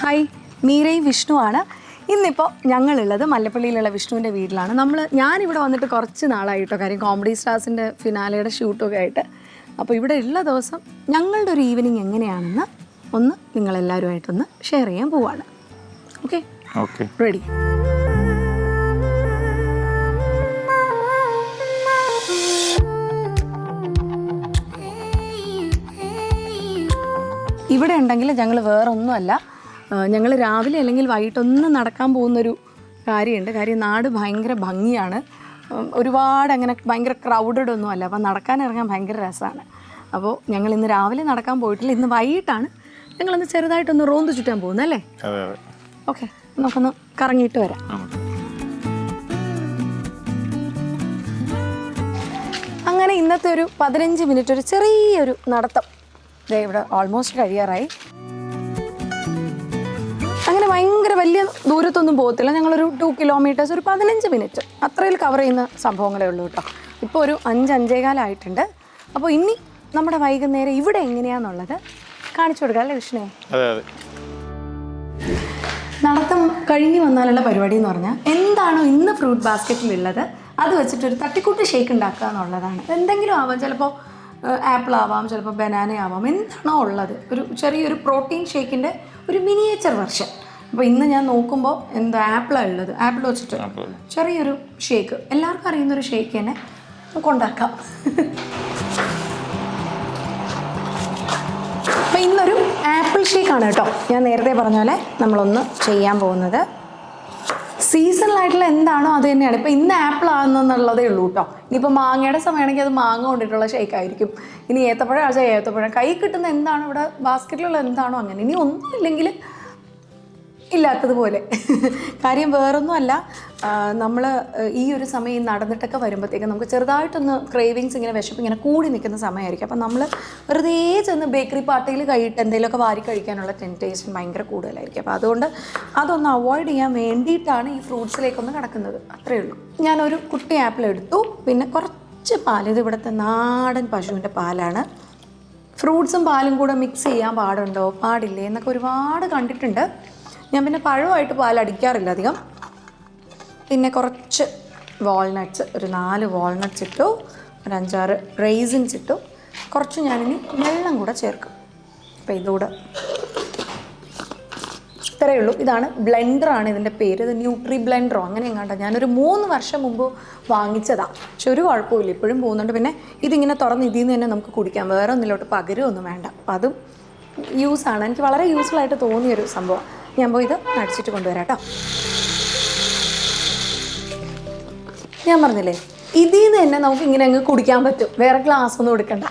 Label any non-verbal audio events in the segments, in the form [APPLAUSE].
Hi മീരയും വിഷ്ണുവാണ് ഇന്നിപ്പോൾ ഞങ്ങളുള്ളത് മല്ലപ്പള്ളിയിലുള്ള വിഷ്ണുവിന്റെ വീട്ടിലാണ്. നമ്മൾ ഞാനിവിടെ വന്നിട്ട് കുറച്ച് നാളായിട്ടോ കാര്യം കോമഡി സ്റ്റാർസിന്റെ ഫിനാലയുടെ ഷൂട്ടൊക്കെ ആയിട്ട്. അപ്പോൾ ഇവിടെ ഉള്ള ദിവസം ഞങ്ങളുടെ ഒരു ഈവനിങ് എങ്ങനെയാണെന്ന് ഒന്ന് നിങ്ങളെല്ലാവരുമായിട്ടൊന്ന് ഷെയർ ചെയ്യാൻ പോവാണ്. ഓക്കെ ഓക്കെ റെഡി ഇവിടെ ഉണ്ടെങ്കിൽ ഞങ്ങൾ വേറെ ഒന്നുമല്ല ഞങ്ങൾ രാവിലെ അല്ലെങ്കിൽ വൈകിട്ടൊന്നും നടക്കാൻ പോകുന്നൊരു കാര്യമുണ്ട്. കാര്യം നാട് ഭയങ്കര ഭംഗിയാണ്. ഒരുപാട് അങ്ങനെ ഭയങ്കര ക്രൗഡഡ് ഒന്നും അല്ല. അപ്പോൾ നടക്കാൻ ഇറങ്ങാൻ ഭയങ്കര രസമാണ് അപ്പോൾ ഞങ്ങൾ ഇന്ന് രാവിലെ നടക്കാൻ പോയിട്ടില്ല. ഇന്ന് വൈകിട്ടാണ് ഞങ്ങളൊന്ന് ചെറുതായിട്ടൊന്ന് റോന്ത് ചുറ്റാൻ പോകുന്നത് അല്ലേ? ഓക്കെ നമുക്കൊന്ന് കറങ്ങിയിട്ട് വരാം. അങ്ങനെ ഇന്നത്തെ ഒരു പതിനഞ്ച് മിനിറ്റ് ഒരു ചെറിയൊരു നടത്തം. ഇവിടെ ഓൾമോസ്റ്റ് കഴിയാറായി. അങ്ങനെ ഭയങ്കര വലിയ ദൂരത്തൊന്നും പോകത്തില്ല. ഞങ്ങളൊരു ടു കിലോമീറ്റേഴ്സ് ഒരു പതിനഞ്ച് മിനിറ്റ് അത്രയിൽ കവർ ചെയ്യുന്ന സംഭവങ്ങളേ ഉള്ളൂ കേട്ടോ. ഇപ്പോൾ ഒരു അഞ്ച് അഞ്ചേകാലായിട്ടുണ്ട് അപ്പോൾ ഇനി നമ്മുടെ വൈകുന്നേരം ഇവിടെ എങ്ങനെയാണെന്നുള്ളത് കാണിച്ചു കൊടുക്കാം അല്ലേ കൃഷ്ണേ? അതെ അതെ. നടത്തം കഴിഞ്ഞ് വന്നാലുള്ള പരിപാടി എന്ന് പറഞ്ഞാൽ എന്താണോ ഇന്ന് ഫ്രൂട്ട് ബാസ്ക്കറ്റിലുള്ളത് അത് വെച്ചിട്ടൊരു തട്ടിക്കൂട്ട് ഷേക്ക് ഉണ്ടാക്കുക എന്നുള്ളതാണ്. എന്തെങ്കിലും ആവാം ചിലപ്പോൾ ആപ്പിൾ ആവാം ചിലപ്പോൾ ബനാന ആവാം എന്താണോ ഉള്ളത്? ഒരു ചെറിയൊരു പ്രോട്ടീൻ ഷേക്കിന്റെ ഒരു മിനിയേച്ചർ വെർഷൻ അപ്പോൾ ഇന്ന് ഞാൻ നോക്കുമ്പോൾ എന്താ ആപ്പിളാണ് ഉള്ളത്. ആപ്പിൾ വെച്ചിട്ട് ചെറിയൊരു ഷേക്ക്. എല്ലാവർക്കും അറിയുന്നൊരു ഷേക്ക് തന്നെ കൊണ്ടാക്കാം ഉണ്ടാക്കാം. അപ്പോൾ ഇന്നൊരു ആപ്പിൾ ഷേക്കാണ് കേട്ടോ. ഞാൻ നേരത്തെ പറഞ്ഞ പോലെ നമ്മളൊന്ന് ചെയ്യാൻ പോകുന്നത്. സീസണൽ ആയിട്ടുള്ള എന്താണോ അത് തന്നെയാണ്. ഇപ്പം ഇന്ന് ആപ്പിൾ ആകുന്നതെന്നുള്ളതേ ഉള്ളൂ കേട്ടോ. ഇനിയിപ്പോൾ മാങ്ങയുടെ സമയമാണെങ്കിൽ അത് മാങ്ങ കൊണ്ടിട്ടുള്ള ഷേക്കായിരിക്കും ഇനി ഏത്തപ്പഴം ആഴ്ച ഏത്തപ്പഴം. കൈ കിട്ടുന്ന എന്താണോ ഇവിടെ? ബാസ്ക്കറ്റിലുള്ള എന്താണോ അങ്ങനെ. ഇനി ഒന്നുമില്ലെങ്കിൽ ഇല്ലാത്തതുപോലെ. കാര്യം വേറൊന്നുമല്ല നമ്മൾ ഈ ഒരു സമയം നടന്നിട്ടൊക്കെ വരുമ്പോഴത്തേക്കും നമുക്ക് ചെറുതായിട്ടൊന്ന് ക്രേവിങ്സ് ഇങ്ങനെ വിശപ്പ് ഇങ്ങനെ കൂടി നിൽക്കുന്ന സമയമായിരിക്കും. അപ്പം നമ്മൾ വെറുതെ ചെന്ന് ബേക്കറി പാർട്ടിയിൽ കഴിയിട്ട് എന്തെങ്കിലുമൊക്കെ വാരി കഴിക്കാനുള്ള ടെന്റേഷൻ ഭയങ്കര കൂടുതലായിരിക്കും. അപ്പോൾ അതുകൊണ്ട് അതൊന്ന് അവോയ്ഡ് ചെയ്യാൻ വേണ്ടിയിട്ടാണ് ഈ ഫ്രൂട്ട്സിലേക്കൊന്ന് കിടക്കുന്നത് അത്രയേ ഉള്ളൂ. ഞാനൊരു കുട്ടി ആപ്പിൾ എടുത്തു. പിന്നെ കുറച്ച് പാൽ ഇത് ഇവിടുത്തെ നാടൻ പശുവിന്റെ പാലാണ്. ഫ്രൂട്ട്സും പാലും കൂടെ മിക്സ് ചെയ്യാൻ പാടുണ്ടോ? പാടില്ലേ? എന്നൊക്കെ ഒരുപാട് കണ്ടിട്ടുണ്ട്. ഞാൻ പിന്നെ പഴമായിട്ട് പാൽ അടിക്കാറില്ല അധികം. പിന്നെ കുറച്ച് വാൾനട്ട്സ് ഒരു നാല് വാൾനട്ട്സ് ഇട്ടു ഒരു അഞ്ചാറ് റൈസിൻസ് ഇട്ടു. കുറച്ച് ഞാനിനി വെള്ളം കൂടെ ചേർക്കും. അപ്പോൾ ഇതുകൂടെ ഇത്രയേ ഉള്ളൂ. ഇതാണ് ബ്ലെൻഡറാണ് ഇതിന്റെ പേര്. ഇത് ന്യൂട്രി ബ്ലെൻഡറോ അങ്ങനെ എങ്ങാണ്ട. ഞാനൊരു മൂന്ന് വർഷം മുമ്പ് വാങ്ങിച്ചതാണ് പക്ഷെ ഒരു കുഴപ്പമില്ല ഇപ്പോഴും പോകുന്നുണ്ട്. പിന്നെ ഇതിങ്ങനെ തുറന്ന് ഇതിൽ നിന്ന് തന്നെ നമുക്ക് കുടിക്കാം. വേറെ ഒന്നിലോട്ട് പകരമൊന്നും വേണ്ട. അപ്പം അതും യൂസാണ് എനിക്ക് വളരെ യൂസ്ഫുൾ ആയിട്ട് തോന്നിയൊരു സംഭവം. ഞാൻ പോയി ഇത് അടിച്ചിട്ട് കൊണ്ടുവരാം കേട്ടോ. ഞാൻ പറഞ്ഞില്ലേ ഇതിൽ നിന്ന് തന്നെ നമുക്ക് ഇങ്ങനെ അങ്ങ് കുടിക്കാൻ പറ്റും. വേറെ ഗ്ലാസ് ഒന്നും എടുക്കണ്ട.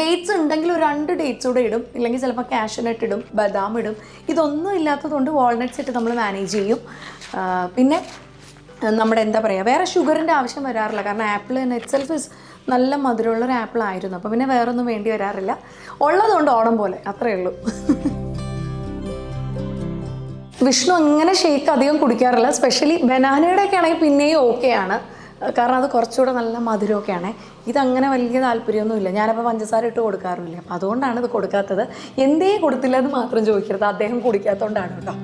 ഡേറ്റ്സ് ഉണ്ടെങ്കിൽ ഒരു രണ്ട് ഡേറ്റ്സ് കൂടെ ഇടും. ഇല്ലെങ്കിൽ ചിലപ്പോൾ കാഷ്നട്ട് ഇടും ബദാം ഇടും. ഇതൊന്നും ഇല്ലാത്തതുകൊണ്ട് വാൾനട്ട്സ് ഇട്ട് നമ്മൾ മാനേജ് ചെയ്യും. പിന്നെ നമ്മുടെ എന്താ പറയുക വേറെ ഷുഗറിന്റെ ആവശ്യം വരാറില്ല. കാരണം ആപ്പിൾ തന്നെ ഇറ്റ്സെൽഫ് ഇസ് നല്ല മധുരമുള്ളൊരു ആപ്പിൾ ആയിരുന്നു. അപ്പോൾ പിന്നെ വേറൊന്നും വേണ്ടി വരാറില്ല. ഉള്ളതുകൊണ്ട് ഓണം പോലെ. അത്രയേ ഉള്ളൂ. [LAUGHS] വിഷ്ണു അങ്ങനെ ഷേക്ക് അധികം കുടിക്കാറില്ല. സ്പെഷ്യലി ബനാനയുടെ ഒക്കെ ആണെങ്കിൽ പിന്നെയും ഓക്കെയാണ് കാരണം അത് കുറച്ചുകൂടെ നല്ല മധുരമൊക്കെയാണ് ഇതങ്ങനെ വലിയ താല്പര്യമൊന്നുമില്ല. ഞാനപ്പോൾ പഞ്ചസാര ഇട്ട് കൊടുക്കാറില്ല അപ്പം അതുകൊണ്ടാണ് ഇത് കൊടുക്കാത്തത്. എന്തേ കൊടുത്തില്ല എന്ന് മാത്രം ചോദിക്കരുത്. അദ്ദേഹം കുടിക്കാത്തതുകൊണ്ടാണ് കേട്ടോ.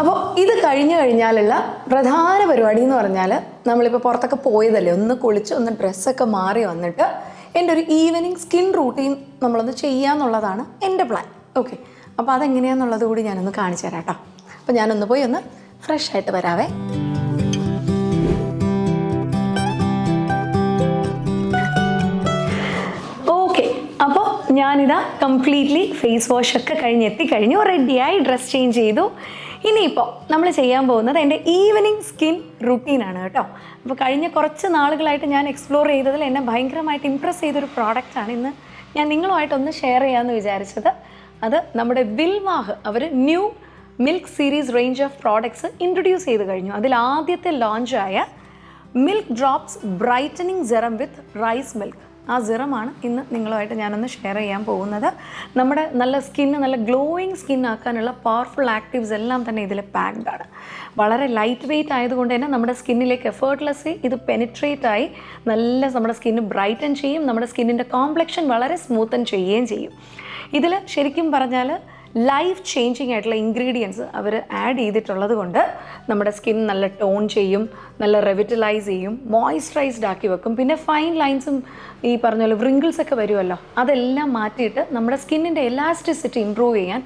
അപ്പോൾ ഇത് കഴിഞ്ഞു കഴിഞ്ഞാലുള്ള പ്രധാന പരിപാടി എന്ന് പറഞ്ഞാൽ നമ്മളിപ്പോൾ പുറത്തൊക്കെ പോയതല്ലേ? ഒന്ന് കുളിച്ച് ഒന്ന് ഡ്രസ്സൊക്കെ മാറി വന്നിട്ട് എന്റെ ഒരു ഈവനിങ് സ്കിൻ റൂട്ടീൻ നമ്മളൊന്ന് ചെയ്യാന്നുള്ളതാണ് എന്റെ പ്ലാൻ ഓക്കെ അപ്പോൾ അതെങ്ങനെയാണെന്നുള്ളത് കൂടി ഞാനൊന്ന് കാണിച്ചു തരാം കേട്ടോ. അപ്പോൾ ഞാനൊന്ന് പോയി ഒന്ന് ഫ്രഷ് ആയിട്ട് വരാവേ. അപ്പോൾ ഞാനിതാ കംപ്ലീറ്റ്ലി ഫേസ് വാഷ് ഒക്കെ കഴിഞ്ഞ് എത്തിക്കഴിഞ്ഞു. റെഡിയായി ഡ്രസ് ചേഞ്ച് ചെയ്തു. ഇനിയിപ്പോൾ നമ്മൾ ചെയ്യാൻ പോകുന്നത് എന്റെ ഈവനിങ് സ്കിൻ റുട്ടീനാണ് കേട്ടോ. അപ്പോൾ കഴിഞ്ഞ കുറച്ച് നാളുകളായിട്ട് ഞാൻ എക്സ്പ്ലോർ ചെയ്തതിൽ എന്നെ ഭയങ്കരമായിട്ട് ഇമ്പ്രസ് ചെയ്തൊരു പ്രോഡക്റ്റാണ് ഇന്ന് ഞാൻ നിങ്ങളുമായിട്ടൊന്ന് ഷെയർ ചെയ്യാമെന്ന് വിചാരിച്ചത്. അത് നമ്മുടെ വിൽവാഹ് അവർ new milk series range of products introduce ചെയ്ത് കഴിഞ്ഞു. അതിൽ ആദ്യത്തെ ലോഞ്ചായ milk drops brightening serum with rice milk ആ സിറമാണ് ഇന്ന് നിങ്ങളുമായിട്ട് ഞാനൊന്ന് ഷെയർ ചെയ്യാൻ പോകുന്നത്. നമ്മുടെ നല്ല സ്കിന്ന് നല്ല ഗ്ലോയിങ് സ്കിൻ ആക്കാനുള്ള പവർഫുൾ ആക്റ്റീവ്സ് എല്ലാം തന്നെ ഇതിൽ പാക്ഡ് ആണ്. വളരെ ലൈറ്റ് വെയിറ്റ് ആയതുകൊണ്ട് തന്നെ നമ്മുടെ സ്കിന്നിലേക്ക് എഫേർട്ട്ലെസ് ഇത് പെനിട്രേറ്റ് ആയി നല്ല നമ്മുടെ സ്കിന്ന് ബ്രൈറ്റൻ ചെയ്യും നമ്മുടെ സ്കിന്നിന്റെ കോംപ്ലക്ഷൻ വളരെ സ്മൂത്തൻ ചെയ്യുകയും ചെയ്യും. ഇതിൽ ശരിക്കും പറഞ്ഞാൽ ലൈഫ് ചേഞ്ചിങ് ആയിട്ടുള്ള ഇൻഗ്രീഡിയൻസ് അവർ ആഡ് ചെയ്തിട്ടുള്ളത് കൊണ്ട് നമ്മുടെ സ്കിൻ നല്ല ടോൺ ചെയ്യും നല്ല റെവിറ്റലൈസ് ചെയ്യും മോയ്സ്ചറൈസ്ഡ് ആക്കി വെക്കും. പിന്നെ ഫൈൻ ലൈൻസും ഈ പറഞ്ഞ പോലെ വ്രിങ്കിൾസ് ഒക്കെ വരുമല്ലോ അതെല്ലാം മാറ്റിയിട്ട് നമ്മുടെ സ്കിന്നിന്റെ എലാസ്റ്റിസിറ്റി ഇമ്പ്രൂവ് ചെയ്യാൻ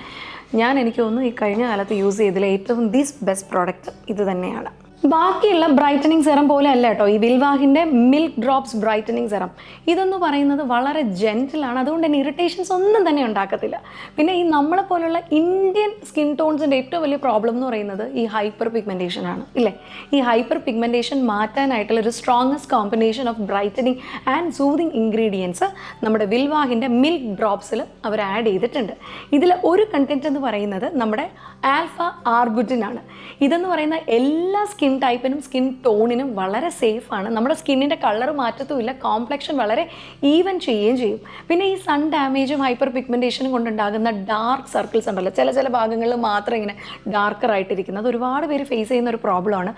ഞാൻ എനിക്ക് തോന്നുന്നു ഈ കഴിഞ്ഞ കാലത്ത് യൂസ് ചെയ്തതിൽ ഏറ്റവും ദീസ് ബെസ്റ്റ് പ്രോഡക്റ്റ് ഇത് തന്നെയാണ്. ബാക്കിയുള്ള ബ്രൈറ്റനിങ് സെറം പോലെ അല്ല കേട്ടോ. ഈ വിൽവാഹിന്റെ മിൽക്ക് ഡ്രോപ്സ് ബ്രൈറ്റനിങ് സെറം ഇതെന്ന് പറയുന്നത് വളരെ ജെന്റിലാണ് അതുകൊണ്ട് തന്നെ ഇറിറ്റേഷൻസ് ഒന്നും തന്നെ ഉണ്ടാക്കത്തില്ല. പിന്നെ ഈ നമ്മളെ പോലുള്ള ഇന്ത്യൻ സ്കിൻ ടോൺസിന്റെ ഏറ്റവും വലിയ പ്രോബ്ലം എന്ന് പറയുന്നത് ഈ ഹൈപ്പർ പിഗ്മെന്റേഷൻ ആണ്. ഇല്ലേ? ഈ ഹൈപ്പർ പിഗ്മെന്റേഷൻ മാറ്റാനായിട്ടുള്ള ഒരു strongest combination of brightening and soothing ingredients നമ്മുടെ വിൽവാഹിന്റെ മിൽക്ക് ഡ്രോപ്സിൽ അവർ ആഡ് ചെയ്തിട്ടുണ്ട്. ഇതിൽ ഒരു കണ്ടന്റ് എന്ന് പറയുന്നത് നമ്മുടെ ആൽഫ ആർബുറ്റിൻ ആണ്. ഇതെന്ന് പറയുന്ന എല്ലാ സ്കിൻ ടൈപ്പിനും സ്കിൻ ടോണിനും വളരെ സേഫാണ് നമ്മുടെ സ്കിന്നിന്റെ കളർ മാറ്റത്തുമില്ല. കോംപ്ലക്ഷൻ വളരെ ഈവൻ ചെയ്യുകയും ചെയ്യും. പിന്നെ ഈ സൺ ഡാമേജും ഹൈപ്പർ പിഗ്മെന്റേഷനും കൊണ്ടുണ്ടാകുന്ന ഡാർക്ക് സർക്കിൾസ് ഉണ്ടല്ലോ. ചില ചില ഭാഗങ്ങളിൽ മാത്രം ഇങ്ങനെ ഡാർക്കർ ആയിട്ടിരിക്കുന്നത് ഒരുപാട് പേര് ഫേസ് ചെയ്യുന്ന ഒരു പ്രോബ്ലമാണ്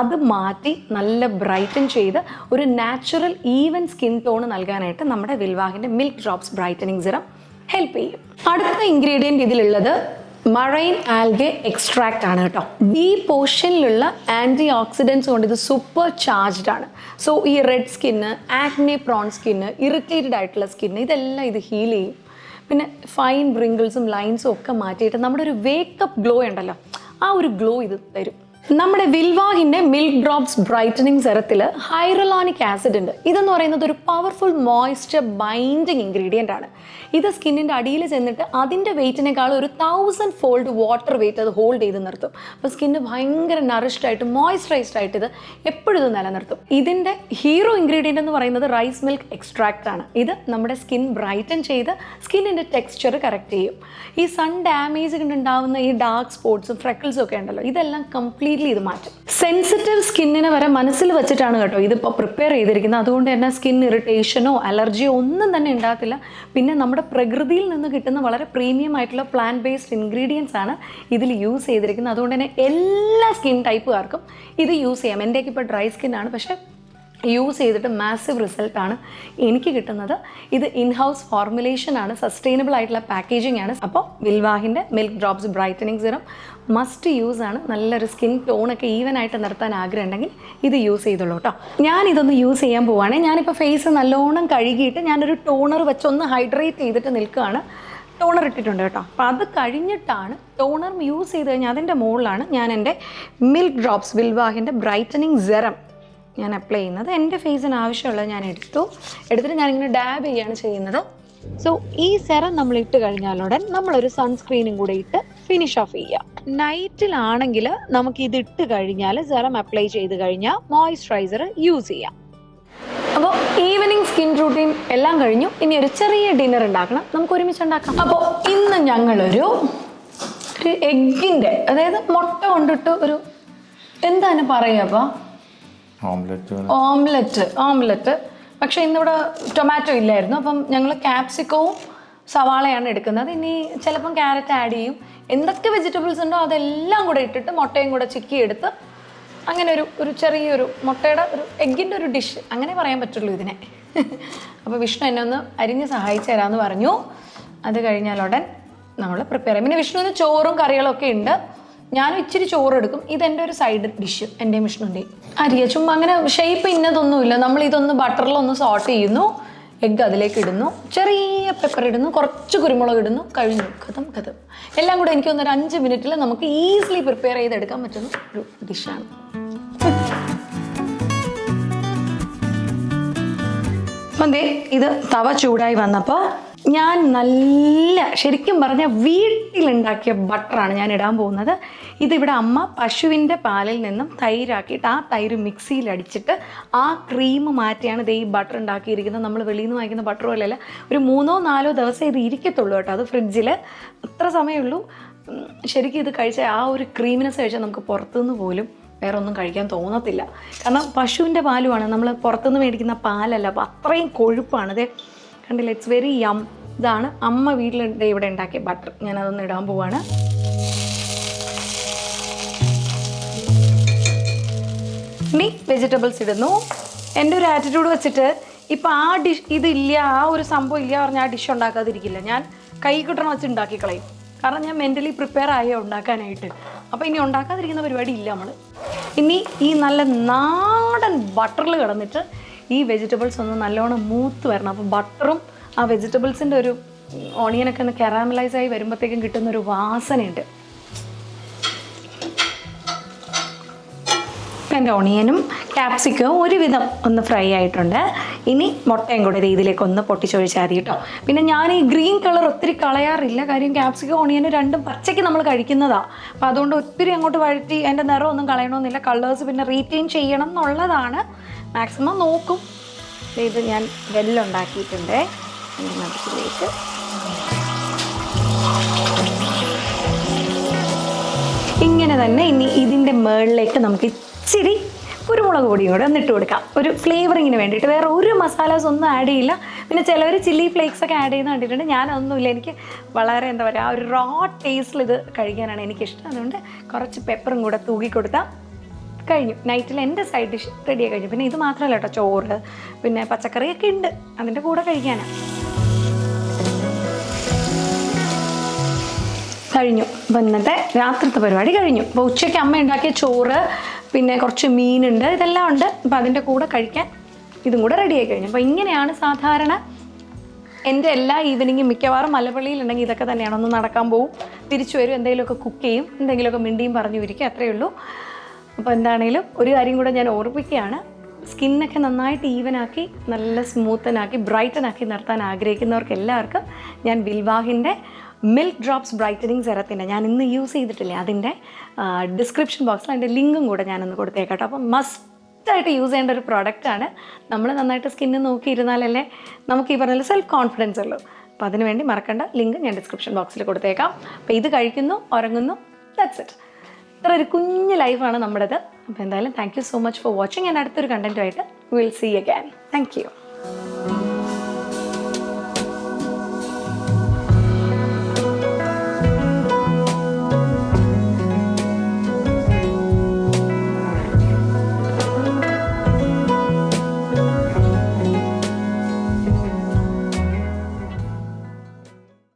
അത് മാറ്റി നല്ല ബ്രൈറ്റൻ ചെയ്ത് ഒരു നാച്ചുറൽ ഈവൻ സ്കിൻ ടോൺ നൽകാനായിട്ട് നമ്മുടെ വിൽവാഹിന്റെ milk drops brightening serum help ചെയ്യും. അടുത്ത ഇൻഗ്രീഡിയന്റ് ഇതിലുള്ളത് മറൈൻ ആൽഗെ എക്സ്ട്രാക്റ്റ് ആണ് കേട്ടോ. ഈ പോർഷനിലുള്ള ആന്റി ഓക്സിഡൻസ് കൊണ്ട് ഇത് സൂപ്പർ ചാർജ്ഡ് ആണ്. സോ ഈ red skin acne prone skin irritated ആയിട്ടുള്ള സ്കിന്ന് ഇതെല്ലാം ഇത് ഹീൽ ചെയ്യും. പിന്നെ ഫൈൻ ബ്രിങ്കിൾസും ലൈൻസും ഒക്കെ മാറ്റിയിട്ട് നമ്മുടെ ഒരു വേക്കപ്പ് ഗ്ലോ ഉണ്ടല്ലോ ആ ഒരു ഗ്ലോ ഇത് തരും. നമ്മുടെ വിൽവാഹിന്റെ മിൽക്ക് ഡ്രോപ്സ് ബ്രൈറ്റനിങ് സെറത്തിൽ ഹൈറലോണിക് ആസിഡ് ഉണ്ട് ഇതെന്ന് പറയുന്നത് ഒരു പവർഫുൾ മോയ്സ്ചർ ബൈൻഡിങ് ഇൻഗ്രീഡിയന്റ് ആണ്. ഇത് സ്കിന്നിന്റെ അടിയിൽ ചെന്നിട്ട് അതിന്റെ വെയിറ്റിനേക്കാൾ ഒരു തൗസൻഡ് ഫോൾഡ് വാട്ടർ വെയിറ്റ് അത് ഹോൾഡ് ചെയ്ത് നിർത്തും. അപ്പോൾ സ്കിന്ന് ഭയങ്കര നറിഷ്ഡ് ആയിട്ട് മോയ്സ്ചറൈസ്ഡ് ആയിട്ട് ഇത് എപ്പോഴും നിലനിർത്തും. ഇതിന്റെ ഹീറോ ഇൻഗ്രീഡിയന്റ് എന്ന് പറയുന്നത് റൈസ് മിൽക്ക് എക്സ്ട്രാക്റ്റ് ആണ്. ഇത് നമ്മുടെ സ്കിൻ ബ്രൈറ്റൻ ചെയ്ത് സ്കിന്നിന്റെ ടെക്സ്ചർ കറക്റ്റ് ചെയ്യും. ഈ സൺ ഡാമേജ് കൊണ്ടുണ്ടാവുന്ന ഈ ഡാർക്ക് സ്പോട്ട്സും ഫ്രെക്കിൾസും ഒക്കെ ഉണ്ടല്ലോ ഇതെല്ലാം കംപ്ലീറ്റ്ലി ഇത് മാറ്റും. സെൻസിറ്റീവ് സ്കിന്നിനെ വരെ മനസ്സിൽ വെച്ചിട്ടാണ് കേട്ടോ ഇതിപ്പോൾ പ്രിപ്പയർ ചെയ്തിരിക്കുന്നത്. അതുകൊണ്ട് തന്നെ സ്കിൻ ഇറിറ്റേഷനോ അലർജിയോ ഒന്നും തന്നെ ഉണ്ടാകത്തില്ല. പിന്നെ നമ്മുടെ പ്രകൃതിയിൽ നിന്ന് കിട്ടുന്ന വളരെ പ്രീമിയം ആയിട്ടുള്ള പ്ലാന്റ് ബേസ്ഡ് ഇൻഗ്രീഡിയൻസ് ആണ് ഇതിൽ യൂസ് ചെയ്തിരിക്കുന്നത്. അതുകൊണ്ട് തന്നെ എല്ലാ സ്കിൻ ടൈപ്പുകാർക്കും ഇത് യൂസ് ചെയ്യാം. എന്റെയൊക്കെ ഇപ്പോൾ ഡ്രൈ സ്കിന്നാണ് പക്ഷേ യൂസ് ചെയ്തിട്ട് മാസീവ് റിസൾട്ടാണ് എനിക്ക് കിട്ടുന്നത്. ഇത് ഇൻഹൗസ് ഫോർമുലേഷൻ ആണ് സസ്റ്റൈനബിൾ ആയിട്ടുള്ള പാക്കേജിംഗ് ആണ്. അപ്പോൾ വിൽവാഹിന്റെ milk drops brightening serum must use ആണ്. നല്ലൊരു സ്കിൻ ടോണൊക്കെ ഈവൻ ആയിട്ട് നിർത്താൻ ആഗ്രഹം ഉണ്ടെങ്കിൽ ഇത് യൂസ് ചെയ്തോളൂ കേട്ടോ ഞാൻ ഇതൊന്ന് യൂസ് ചെയ്യാൻ പോവുകയാണെങ്കിൽ ഞാനിപ്പോൾ ഫേസ് നല്ലോണം കഴുകിയിട്ട് ഞാനൊരു ടോണർ വെച്ചൊന്ന് ഹൈഡ്രേറ്റ് ചെയ്തിട്ട് നിൽക്കുകയാണ്. ടോണർ ഇട്ടിട്ടുണ്ട് കേട്ടോ. അപ്പോൾ അത് കഴിഞ്ഞിട്ടാണ് ടോണർ യൂസ് ചെയ്ത് കഴിഞ്ഞാൽ അതിന്റെ മുകളിലാണ് ഞാൻ എന്റെ മിൽക്ക് ഡ്രോപ്സ് വിൽവാഹിന്റെ ബ്രൈറ്റനിങ് സെറം ഞാൻ അപ്ലൈ ചെയ്യുന്നത്. എന്റെ ഫേസിന് ആവശ്യമുള്ളത് ഞാൻ എടുത്തു. എടുത്തിട്ട് ഞാനിങ്ങനെ ഡാബ് ചെയ്യാണ് ചെയ്യുന്നത്. സോ ഈ സെറം നമ്മൾ ഇട്ട് കഴിഞ്ഞാലുടൻ നമ്മളൊരു സൺസ്ക്രീനും കൂടെ ഇട്ട് ഫിനിഷ് ഓഫ് ചെയ്യാം. നൈറ്റിലാണെങ്കിൽ നമുക്ക് ഇത് ഇട്ട് കഴിഞ്ഞാൽ സെറം അപ്ലൈ ചെയ്ത് കഴിഞ്ഞാൽ മോയ്സ്ചറൈസർ യൂസ് ചെയ്യാം. അപ്പോൾ ഈവനിങ് സ്കിൻ റൂട്ടീൻ എല്ലാം കഴിഞ്ഞു. ഇനി ഒരു ചെറിയ ഡിന്നർ ഉണ്ടാക്കണം. നമുക്ക് ഒരുമിച്ച് ഉണ്ടാക്കാം. അപ്പോൾ ഇന്ന് ഞങ്ങളൊരു ഒരു അതായത് മുട്ട കൊണ്ടിട്ട് ഒരു എന്താണ് പറയുക അപ്പോൾ ഓംലെറ്റ് ഓംലെറ്റ് പക്ഷെ ഇന്നിവിടെ ടൊമാറ്റോ ഇല്ലായിരുന്നു. അപ്പം ഞങ്ങൾ ക്യാപ്സിക്കവും സവാളയാണ് എടുക്കുന്നത്. ഇനി ചിലപ്പം ക്യാരറ്റ് ആഡ് ചെയ്യും. എന്തൊക്കെ വെജിറ്റബിൾസ് ഉണ്ടോ അതെല്ലാം കൂടെ ഇട്ടിട്ട് മുട്ടയും കൂടെ ചിക്കി എടുത്ത് അങ്ങനെ ഒരു ഒരു ചെറിയൊരു മുട്ടയുടെ ഒരു എഗ്ഗിന്റെ ഒരു ഡിഷ് അങ്ങനെ പറയാൻ പറ്റുള്ളൂ ഇതിനെ. അപ്പോൾ വിഷ്ണു എന്നെ ഒന്ന് അരിഞ്ഞ് സഹായിച്ചു തരാമെന്ന് പറഞ്ഞു. അത് കഴിഞ്ഞാലുടൻ നമ്മൾ പ്രിപ്പയർ ചെയ്യും. പിന്നെ വിഷ്ണുവിന് ചോറും കറികളൊക്കെ ഉണ്ട്. ഞാനും ഇച്ചിരി ചോറ് എടുക്കും ഇതെന്റെ ഒരു സൈഡ് ഡിഷ് എന്റെ വിഷ്ണുവിന്റെയും അരിയ ചുമ്മാ അങ്ങനെ ഷേപ്പ് ഇന്നതൊന്നുമില്ല. നമ്മൾ ഇതൊന്ന് ബട്ടറിലൊന്ന് സോട്ട് ചെയ്യുന്നു. എഗ്ഗ് അതിലേക്ക് ഇടുന്നു. ചെറിയ പെപ്പർ ഇടുന്നു. കുറച്ച് കുരുമുളക് ഇടുന്നു. കഴിഞ്ഞു. കഥം കഥം എല്ലാം കൂടെ എനിക്ക് തോന്നുന്നു ഒരു അഞ്ച് മിനിറ്റിൽ നമുക്ക് ഈസിലി പ്രിപ്പയർ ചെയ്തെടുക്കാൻ പറ്റുന്ന ഒരു ഡിഷാണ് അപ്പം ഇത് തവ ചൂടായി വന്നപ്പോൾ ഞാൻ നല്ല ശരിക്കും പറഞ്ഞ വീട്ടിലുണ്ടാക്കിയ ബട്ടറാണ് ഞാൻ ഇടാൻ പോകുന്നത്. ഇതിവിടെ അമ്മ പശുവിന്റെ പാലിൽ നിന്നും തൈരാക്കിയിട്ട് ആ തൈര് മിക്സിയിൽ അടിച്ചിട്ട് ആ ക്രീം മാറ്റിയാണ് ഇത് ഈ ബട്ടർ ഉണ്ടാക്കിയിരിക്കുന്നത്. നമ്മൾ വെളിയിൽ നിന്ന് വാങ്ങിക്കുന്ന ബട്ടർ പോലെയല്ല. ഒരു മൂന്നോ നാലോ ദിവസം ഇത് ഇരിക്കത്തുള്ളൂ കേട്ടോ അത് ഫ്രിഡ്ജിൽ അത്ര സമയമുള്ളൂ. ശരിക്കും ഇത് കഴിച്ച ആ ഒരു ക്രീമിനെസ് കഴിച്ചാൽ നമുക്ക് പുറത്തുനിന്ന് പോലും വേറെ ഒന്നും കഴിക്കാൻ തോന്നത്തില്ല. കാരണം പശുവിന്റെ പാലുമാണ് നമ്മൾ പുറത്തുനിന്ന് മേടിക്കുന്ന പാലല്ല അപ്പോൾ അത്രയും കൊഴുപ്പാണ്. ഇത് കണ്ടില്ല? ഇറ്റ്സ് വെരി യം ഇതാണ് അമ്മ വീട്ടിൽ ഇവിടെ ഉണ്ടാക്കിയ ബട്ടർ ഞാനതൊന്ന് ഇടാൻ പോവാണ്. ഇനി വെജിറ്റബിൾസ് ഇടുന്നു. എന്റെ ഒരു ആറ്റിറ്റ്യൂഡ് വെച്ചിട്ട് ഇപ്പം ആ ഡിഷ് ഇതില്ല ആ ഒരു സംഭവം ഇല്ല പറഞ്ഞാൽ ആ ഡിഷ് ഉണ്ടാക്കാതിരിക്കില്ല. ഞാൻ കൈ കിട്ടണം വെച്ച് ഉണ്ടാക്കി കളയും. കാരണം ഞാൻ മെന്റലി പ്രിപ്പയർ ആയോ ഉണ്ടാക്കാനായിട്ട്. അപ്പോൾ ഇനി ഉണ്ടാക്കാതിരിക്കുന്ന പരിപാടി ഇല്ല നമ്മൾ ഇനി ഈ നല്ല നാടൻ ബട്ടറിൽ കിടന്നിട്ട് ഈ വെജിറ്റബിൾസ് ഒന്ന് നല്ലോണം മൂത്ത് വരണം. അപ്പോൾ ബട്ടറും ആ വെജിറ്റബിൾസിന്റെ ഒരു ഓണിയനൊക്കെ ഒന്ന് കെറാമലൈസ് ആയി വരുമ്പോഴത്തേക്കും കിട്ടുന്ന ഒരു വാസനയുണ്ട്. എന്റെ ഓണിയനും ക്യാപ്സിക്കവും ഒരുവിധം ഒന്ന് ഫ്രൈ ആയിട്ടുണ്ട്. ഇനി മുട്ടയും കൂടെ രീതിയിലേക്ക് ഒന്ന് പൊട്ടിച്ചൊഴിച്ചാൽ കേട്ടോ. പിന്നെ ഞാൻ ഈ ഗ്രീൻ കളർ ഒത്തിരി കളയാറില്ല. കാര്യം ക്യാപ്സിക്കം ഓണിയനും രണ്ടും പച്ചയ്ക്ക് നമ്മൾ കഴിക്കുന്നതാണ് അപ്പോൾ അതുകൊണ്ട് ഒത്തിരി അങ്ങോട്ട് വഴറ്റി അതിന്റെ നിറമൊന്നും കളയണമെന്നില്ല. കളേഴ്സ് പിന്നെ റീറ്റെയിൻ ചെയ്യണം എന്നുള്ളതാണ്. മാക്സിമം നോക്കും. ഇത് ഞാൻ വെല്ലുണ്ടാക്കിയിട്ടുണ്ട്. അതിലേക്ക് ഇങ്ങനെ തന്നെ ഇനി ഇതിന്റെ മുകളിലേക്ക് നമുക്ക് ഇച്ചിരി കുരുമുളക് പൊടിയും കൂടെ ഒന്നിട്ട് കൊടുക്കാം. ഒരു ഫ്ലേവറിങ്ങിന് വേണ്ടിയിട്ട്. വേറെ ഒരു മസാലാസ് ഒന്നും ആഡ് ചെയ്യില്ല. പിന്നെ ചിലവർ ചില്ലി ഫ്ലേക്സ് ഒക്കെ ആഡ് ചെയ്യുന്ന കണ്ടിട്ടുണ്ട്. ഞാനൊന്നുമില്ല എനിക്ക് വളരെ എന്താ പറയുക ആ ഒരു റോ ടേസ്റ്റിൽ ഇത് കഴിക്കാനാണ് എനിക്കിഷ്ടം. അതുകൊണ്ട് കുറച്ച് പെപ്പറും കൂടെ തൂക്കി കൊടുത്താൽ കഴിഞ്ഞു. നൈറ്റിൽ എന്റെ സൈഡ് ഡിഷ് റെഡിയായി കഴിഞ്ഞു. പിന്നെ ഇത് മാത്രമല്ല കേട്ടോ ചോറ് പിന്നെ പച്ചക്കറിയൊക്കെ ഉണ്ട്. അതിന്റെ കൂടെ കഴിക്കാനാണ് കഴിഞ്ഞു. അപ്പോൾ ഇന്നത്തെ രാത്രിത്തെ പരിപാടി കഴിഞ്ഞു. അപ്പോൾ ഉച്ചയ്ക്ക് അമ്മ ഉണ്ടാക്കിയ ചോറ് പിന്നെ കുറച്ച് മീനുണ്ട് ഇതെല്ലാം ഉണ്ട്. അപ്പോൾ അതിന്റെ കൂടെ കഴിക്കാൻ ഇതും കൂടെ റെഡിയായി കഴിഞ്ഞു. അപ്പോൾ ഇങ്ങനെയാണ് സാധാരണ എന്റെ എല്ലാ ഈവനിങ്ങും മിക്കവാറും മലപ്പള്ളിയിലുണ്ടെങ്കിൽ ഇതൊക്കെ തന്നെയാണ്. ഒന്ന് നടക്കാൻ പോവും തിരിച്ചു വരും എന്തെങ്കിലുമൊക്കെ കുക്ക് ചെയ്യും എന്തെങ്കിലുമൊക്കെ മിണ്ടിയും പറഞ്ഞു ഇരിക്കും അത്രയേ ഉള്ളൂ. അപ്പോൾ എന്താണെങ്കിലും ഒരു കാര്യം കൂടെ ഞാൻ ഓർപ്പിക്കുകയാണ്. സ്കിന്നൊക്കെ നന്നായിട്ട് ഈവനാക്കി നല്ല സ്മൂത്തനാക്കി ബ്രൈറ്റനാക്കി നിർത്താൻ ആഗ്രഹിക്കുന്നവർക്ക് എല്ലാവർക്കും ഞാൻ ബിൽവാഹിന്റെ മിൽക്ക് ഡ്രോപ്സ് ബ്രൈറ്റനിങ് സെറത്തിന്റെ ഞാൻ ഇന്ന് യൂസ് ചെയ്തിട്ടില്ലേ? അതിന്റെ ഡിസ്ക്രിപ്ഷൻ ബോക്സിൽ അതിന്റെ ലിങ്കും കൂടെ ഞാനൊന്ന് കൊടുത്തേക്കട്ടോ. അപ്പം മസ്റ്റായിട്ട് യൂസ് ചെയ്യേണ്ട ഒരു പ്രോഡക്റ്റാണ്. നമ്മൾ നന്നായിട്ട് സ്കിന്ന് നോക്കിയിരുന്നാലല്ലേ നമുക്ക് ഈ പറഞ്ഞ സെൽഫ് കോൺഫിഡൻസ് ഉള്ളൂ. അപ്പോൾ അതിന് വേണ്ടി മറക്കേണ്ട ലിങ്ക് ഞാൻ ഡിസ്ക്രിപ്ഷൻ ബോക്സിൽ കൊടുത്തേക്കാം. അപ്പോൾ ഇത് കഴിക്കുന്നു ഉറങ്ങുന്നു ദാറ്റ്സ് ഇറ്റ് ഇത്ര ഒരു കുഞ്ഞു ലൈഫാണ് നമ്മുടേത്. അപ്പോൾ എന്തായാലും thank you so much for watching ഞാൻ അടുത്തൊരു കണ്ടന്റുമായിട്ട് will see again thank you